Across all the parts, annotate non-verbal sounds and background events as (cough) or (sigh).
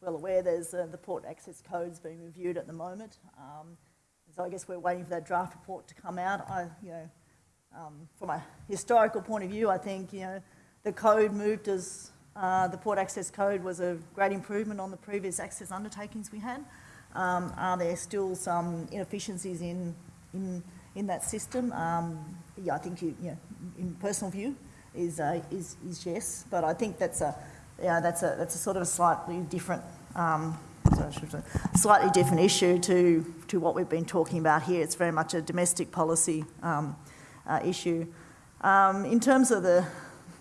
well aware, there's uh, the port access codes being reviewed at the moment. Um, so I guess we're waiting for that draft report to come out. I, you know, um, from a historical point of view, I think you know the code moved as uh, the port access code was a great improvement on the previous access undertakings we had. Um, are there still some inefficiencies in in in that system? Um, yeah, I think you, you know, in personal view, is, uh, is, is yes, but I think that's a, yeah, that's a, that's a sort of a slightly different, um, slightly different issue to, to what we've been talking about here. It's very much a domestic policy um, uh, issue. Um, in terms of the,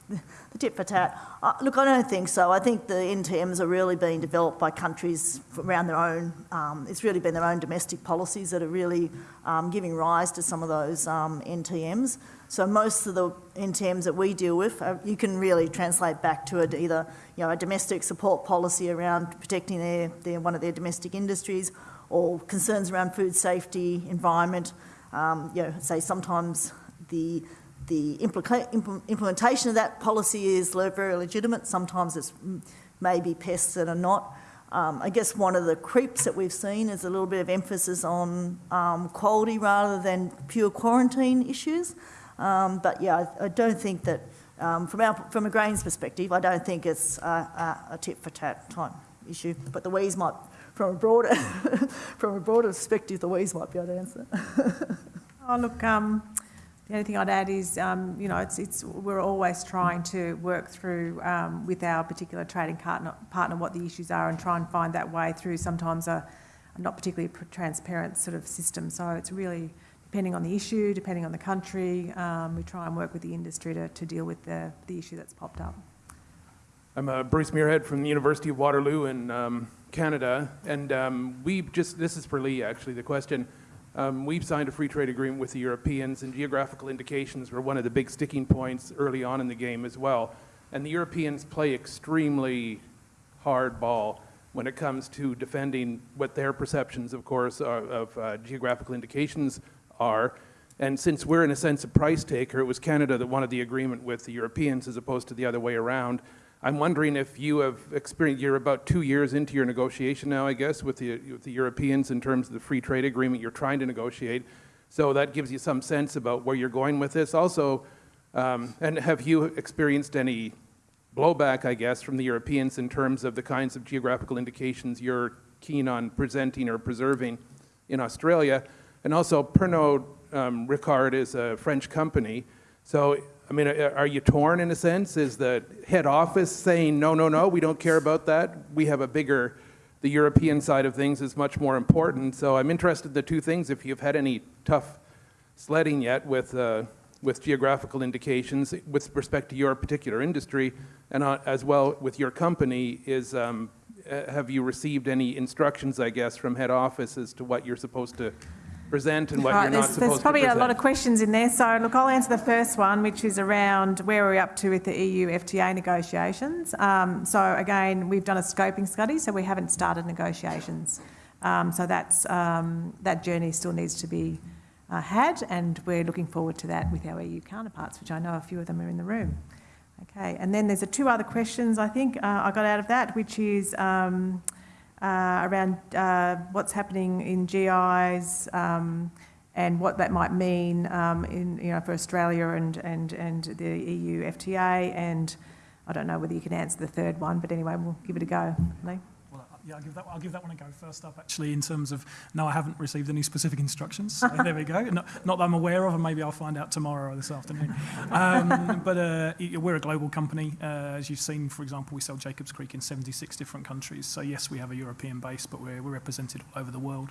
the tit for tat, uh, look, I don't think so. I think the NTMs are really being developed by countries around their own. Um, it's really been their own domestic policies that are really um, giving rise to some of those um, NTMs. So most of the NTMs that we deal with, uh, you can really translate back to a, either you know, a domestic support policy around protecting their, their, one of their domestic industries or concerns around food safety, environment. Um, you know, say sometimes the, the implementation of that policy is very legitimate. Sometimes it's maybe pests that are not. Um, I guess one of the creeps that we've seen is a little bit of emphasis on um, quality rather than pure quarantine issues. Um, but yeah, I, I, don't think that, um, from, our, from a grains perspective, I don't think it's a, a, a tit for tat type issue. But the WEES might, from a broader, (laughs) from a broader perspective, the WEES might be able to answer. (laughs) oh, look, um, the only thing I'd add is, um, you know, it's, it's, we're always trying to work through um, with our particular trading partner, partner what the issues are and try and find that way through sometimes a, a not particularly transparent sort of system. So it's really depending on the issue, depending on the country, um, we try and work with the industry to, to deal with the, the issue that's popped up. I'm uh, Bruce Muirhead from the University of Waterloo in um, Canada, and um, we just, this is for Lee actually, the question. Um, we've signed a free trade agreement with the Europeans, and geographical indications were one of the big sticking points early on in the game as well. And the Europeans play extremely hard ball when it comes to defending what their perceptions, of course, are, of uh, geographical indications are. And since we're in a sense a price taker, it was Canada that wanted the agreement with the Europeans as opposed to the other way around. I'm wondering if you have experienced, you're about two years into your negotiation now, I guess, with the, with the Europeans in terms of the free trade agreement you're trying to negotiate. So that gives you some sense about where you're going with this. Also, um, and have you experienced any blowback, I guess, from the Europeans in terms of the kinds of geographical indications you're keen on presenting or preserving in Australia? And also, Pernod um, Ricard is a French company. So, I mean, are you torn in a sense? Is the head office saying, no, no, no, we don't care about that? We have a bigger, the European side of things is much more important. So I'm interested in the two things, if you've had any tough sledding yet with, uh, with geographical indications with respect to your particular industry, and uh, as well with your company, is um, uh, have you received any instructions, I guess, from head office as to what you're supposed to present and what right, you're not supposed There's probably a lot of questions in there. So look, I'll answer the first one, which is around where we're up to with the EU FTA negotiations. Um, so again, we've done a scoping study, so we haven't started negotiations. Um, so that's, um, that journey still needs to be uh, had, and we're looking forward to that with our EU counterparts, which I know a few of them are in the room. Okay, and then there's a two other questions I think uh, I got out of that, which is um, uh, around uh, what's happening in GIs um, and what that might mean um, in, you know, for Australia and, and, and the EU FTA. And I don't know whether you can answer the third one, but anyway, we'll give it a go. Lee? Yeah, I'll give that. I'll give that one a go first up. Actually, in terms of no, I haven't received any specific instructions. So there we go. (laughs) Not, not, that I'm aware of, and maybe I'll find out tomorrow or this afternoon. Um, but uh, we're a global company, uh, as you've seen. For example, we sell Jacobs Creek in 76 different countries. So yes, we have a European base, but we're, we're represented all over the world.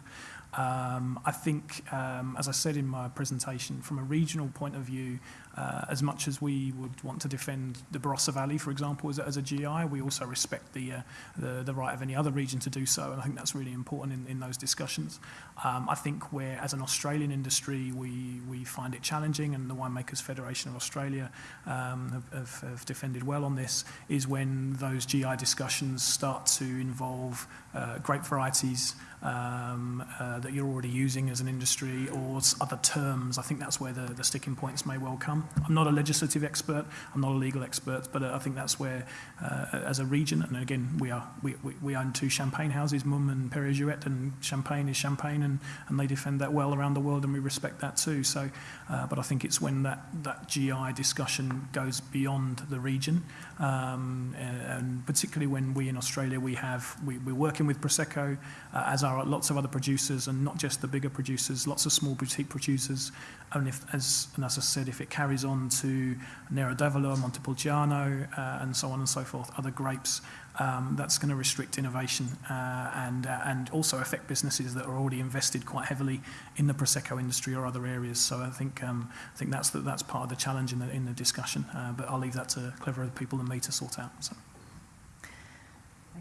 Um, I think, um, as I said in my presentation, from a regional point of view, uh, as much as we would want to defend the Barossa Valley, for example, as a, as a GI, we also respect the, uh, the, the right of any other region to do so, and I think that's really important in, in those discussions. Um, I think where, as an Australian industry, we, we find it challenging, and the Winemakers Federation of Australia um, have, have, have defended well on this, is when those GI discussions start to involve uh, grape varieties, um, uh, that you're already using as an industry or other terms. I think that's where the, the sticking points may well come. I'm not a legislative expert, I'm not a legal expert, but uh, I think that's where, uh, as a region, and again, we, are, we, we, we own two champagne houses, Mumm and Perrier-Jouet, and champagne is champagne, and, and they defend that well around the world, and we respect that too. So, uh, but I think it's when that, that GI discussion goes beyond the region, um, and, particularly when we in Australia, we have, we, we're working with Prosecco, uh, as are lots of other producers, and not just the bigger producers, lots of small boutique producers. And if, as, and as I said, if it carries on to Nero d'Avola, Montepulciano, uh, and so on and so forth, other grapes, um, that's going to restrict innovation uh, and, uh, and also affect businesses that are already invested quite heavily in the Prosecco industry or other areas. So I think, um, I think that's, the, that's part of the challenge in the, in the discussion, uh, but I'll leave that to cleverer people than me to sort out. So.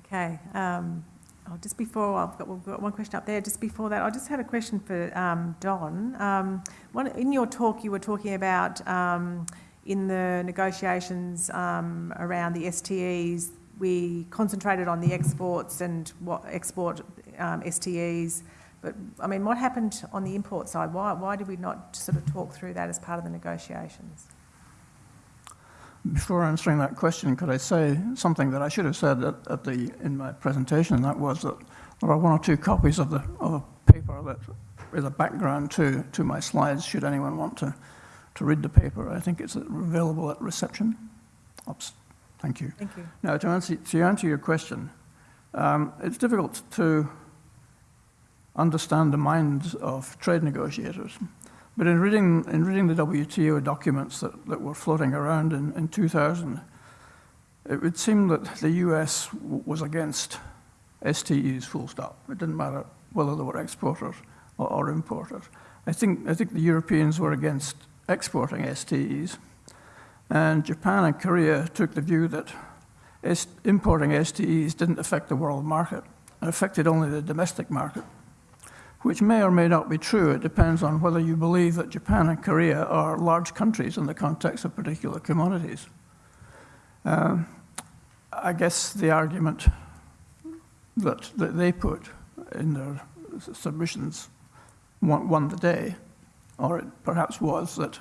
Okay. Um, oh, just before, I've got, we've got one question up there. Just before that, I just had a question for um, Don. Um, one, in your talk, you were talking about um, in the negotiations um, around the STEs, we concentrated on the exports and what export um, STEs. But I mean, what happened on the import side? Why, why did we not sort of talk through that as part of the negotiations? Before answering that question, could I say something that I should have said at, at the, in my presentation, and that was that there are one or two copies of, the, of a paper that is a background to, to my slides, should anyone want to, to read the paper. I think it's available at reception. Oops, thank you. Thank you. Now, to answer, to answer your question, um, it's difficult to understand the minds of trade negotiators. But in reading, in reading the WTO documents that, that were floating around in, in 2000, it would seem that the US was against STEs full stop. It didn't matter whether they were exporters or, or importers. I think, I think the Europeans were against exporting STEs, and Japan and Korea took the view that S importing STEs didn't affect the world market, it affected only the domestic market which may or may not be true. It depends on whether you believe that Japan and Korea are large countries in the context of particular commodities. Um, I guess the argument that, that they put in their submissions won, won the day, or it perhaps was that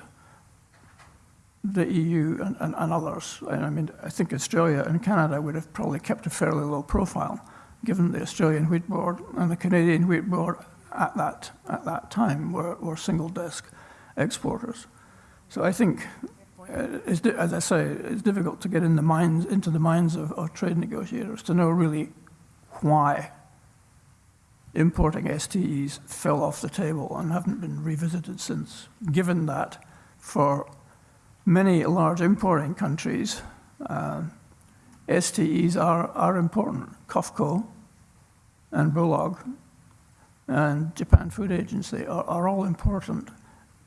the EU and, and, and others, I mean, I think Australia and Canada would have probably kept a fairly low profile, given the Australian Wheat Board and the Canadian Wheat Board at that, at that time were, were single desk exporters. So I think, uh, as I say, it's difficult to get in the minds, into the minds of, of trade negotiators to know really why importing STEs fell off the table and haven't been revisited since, given that for many large importing countries, uh, STEs are, are important. COFCO and Bulog and Japan Food Agency are, are all important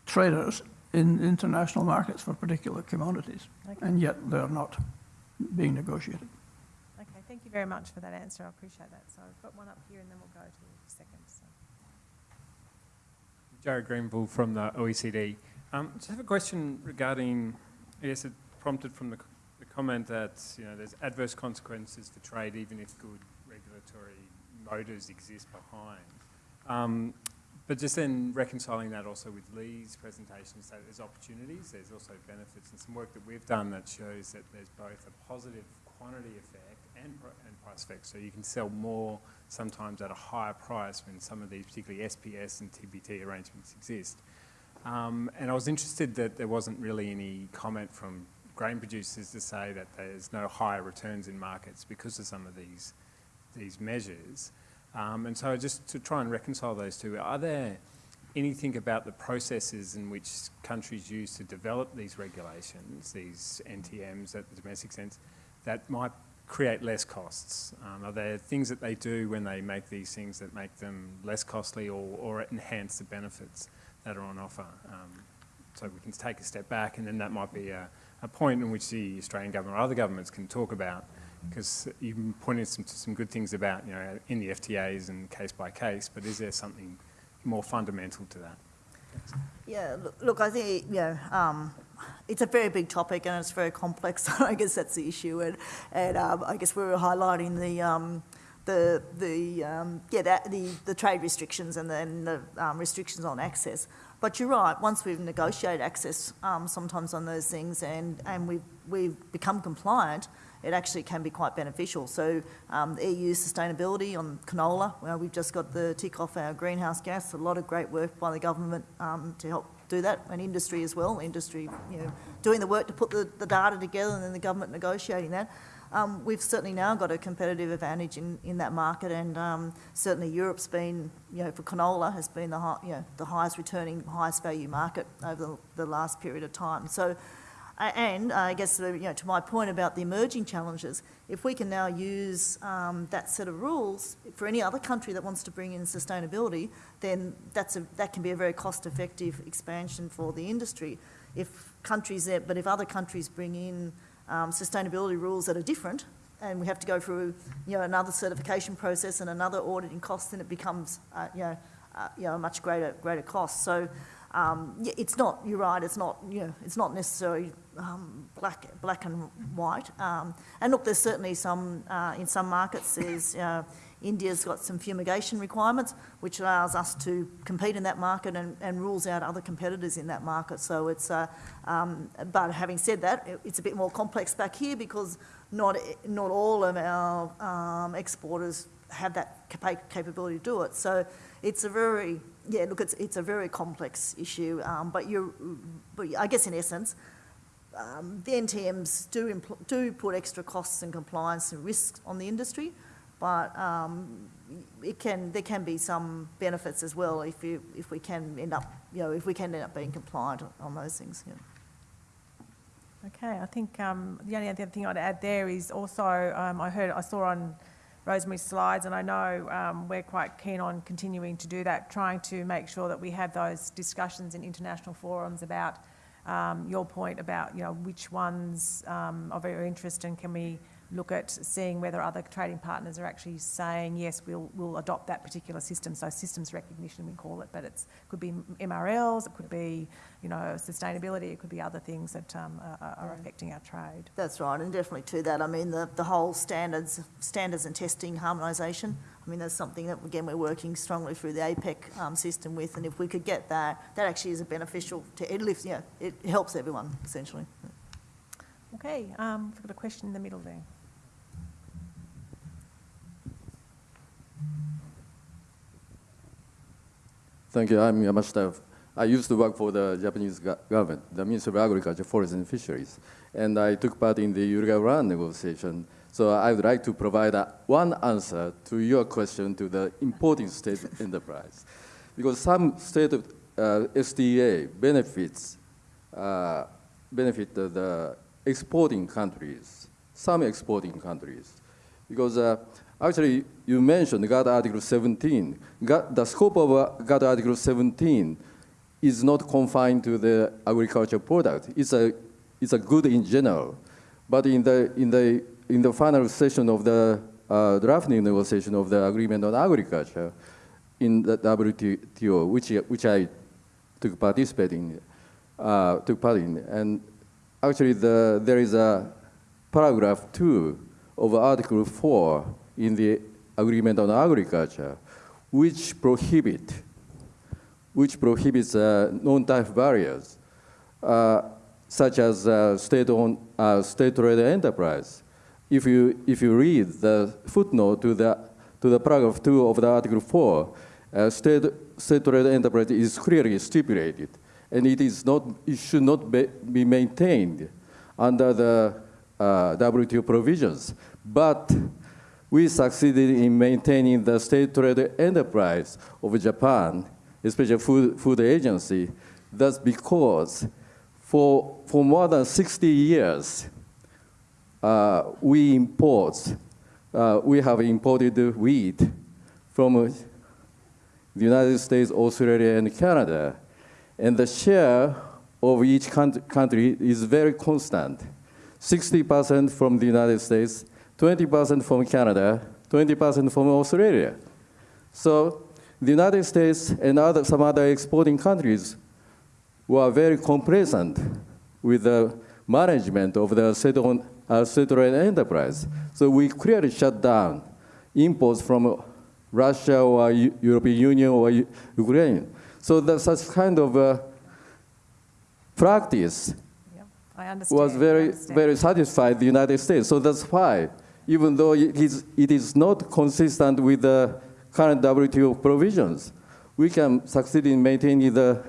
traders in international markets for particular commodities, Okay. and yet they're not being negotiated. Okay, thank you very much for that answer. I appreciate that. So I've got one up here and then we'll go to the second. So. Jared Greenville from the OECD. Um, just have a question regarding, I guess it prompted from the, the comment that you know there's adverse consequences for trade even if good regulatory motives exist behind. Um, but just then reconciling that also with Lee's presentation, so there's opportunities, there's also benefits, and some work that we've done that shows that there's both a positive quantity effect and, and price effect. So you can sell more sometimes at a higher price when some of these, particularly SPS and TBT arrangements exist. Um, and I was interested that there wasn't really any comment from grain producers to say that there's no higher returns in markets because of some of these, these measures. Um, and so just to try and reconcile those two, are there anything about the processes in which countries use to develop these regulations, these NTMs at the domestic sense, that might create less costs? Um, are there things that they do when they make these things that make them less costly or, or enhance the benefits that are on offer? Um, so we can take a step back and then that might be a, a point in which the Australian government or other governments can talk about because you pointed some, to some good things about, you know, in the FTAs and case by case, but is there something more fundamental to that? Yeah, look, I think, you know, um, it's a very big topic and it's very complex. (laughs) I guess that's the issue. And, and um, I guess we were highlighting the, um, the, the, um, yeah, that, the, the trade restrictions and then the um, restrictions on access. But you're right, once we've negotiated access um, sometimes on those things and, and we've, we've become compliant, it actually can be quite beneficial. So um, EU sustainability on canola, well, we've just got the tick off our greenhouse gas, a lot of great work by the government um, to help do that, and industry as well, industry, you know, doing the work to put the, the data together and then the government negotiating that. Um, we've certainly now got a competitive advantage in, in that market, and um, certainly Europe's been, you know, for canola has been the high, you know, the highest returning, highest value market over the, the last period of time. So, and I guess you know, to my point about the emerging challenges, if we can now use um, that set of rules for any other country that wants to bring in sustainability, then that's a, that can be a very cost-effective expansion for the industry. If countries, there, but if other countries bring in um, sustainability rules that are different, and we have to go through, you know, another certification process and another auditing cost, then it becomes, uh, you know, uh, you know, a much greater greater cost. So, um, it's not. You're right. It's not. You know, it's not necessarily um, black black and white. Um, and look, there's certainly some uh, in some markets. There's uh, India's got some fumigation requirements, which allows us to compete in that market and, and rules out other competitors in that market. So it's, uh, um, but having said that, it- it's a bit more complex back here because not, not all of our um, exporters have that capa- capability to do it. So it's a very, yeah, look, it's, it's a very complex issue. Um, but you're, but I guess in essence, um, the NTMs do, do put extra costs and compliance and risks on the industry, but um, it can, there can be some benefits as well if, you, if we can end up, you know, if we can end up being compliant on those things. Yeah. Okay, I think um, the only other thing I'd add there is also, um, I heard, I saw on Rosemary's slides, and I know um, we're quite keen on continuing to do that, trying to make sure that we have those discussions in international forums about um, your point about, you know, which ones um, are very interest and can we look at seeing whether other trading partners are actually saying, yes, we'll, we'll adopt that particular system. So systems recognition, we call it, but it could be MRLs, it could be, you know, sustainability, it could be other things that um, are, are affecting our trade. That's right, and definitely to that. I mean, the, the whole standards, standards and testing harmonisation. I mean, that's something that again we're working strongly through the APEC um, system with, and if we could get that, that actually is a beneficial to it lifts, yeah, it helps everyone essentially. Okay, um, we've got a question in the middle there. Thank you. I'm Yamashita. I used to work for the Japanese government, the Ministry of Agriculture, Forest and Fisheries, and I took part in the Uruguay negotiation. So I would like to provide a, one answer to your question to the importing state enterprise, because some state of, uh, SDA benefits uh, benefit the, the exporting countries, some exporting countries, because uh, actually you mentioned GATT Article 17. GATT, the scope of uh, GATT Article 17 is not confined to the agricultural product. It's a, it's a good in general. But in the, in the, in the final session of the uh, drafting negotiation of the agreement on agriculture in the WTO, which, which I took participate in, uh, took part in, and actually the, there is a paragraph two of Article 4 in the Agreement on Agriculture, which prohibit, which prohibits uh, non-tariff barriers, uh, such as uh, state-owned, uh, state-owned enterprise. If you, if you read the footnote to the, to the paragraph 2 of the Article 4, uh, state, state-owned enterprise is clearly stipulated, and it, is not, it should not be, be maintained under the uh, WTO provisions. But we succeeded in maintaining the state trade enterprise of Japan, especially food, food agency. That's because for, for more than 60 years, we import, uh, we have imported wheat from uh, the United States, Australia, and Canada. And the share of each country is very constant. 60% from the United States, 20% from Canada, 20% from Australia. So the United States and other, some other exporting countries were very complacent with the management of the state-owned uh, state-owned enterprise. So we clearly shut down imports from Russia or Eu- European Union or U- Ukraine. So there's such kind of uh, practice. I was very, very satisfied the United States. So that's why, even though it is, it is not consistent with the current WTO provisions, we can succeed in maintaining the,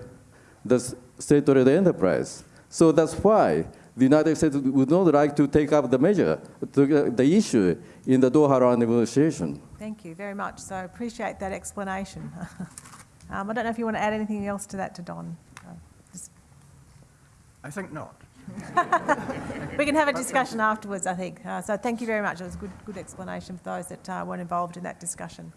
the state-owned enterprise. So that's why the United States would not like to take up the measure, to, the issue in the Doha round negotiation. Thank you very much. So I appreciate that explanation. (laughs) um, I don't know if you want to add anything else to that to Don. Uh, I think not. (laughs) We can have a discussion afterwards, I think. Uh, so thank you very much. It was a good, good explanation for those that uh, weren't involved in that discussion.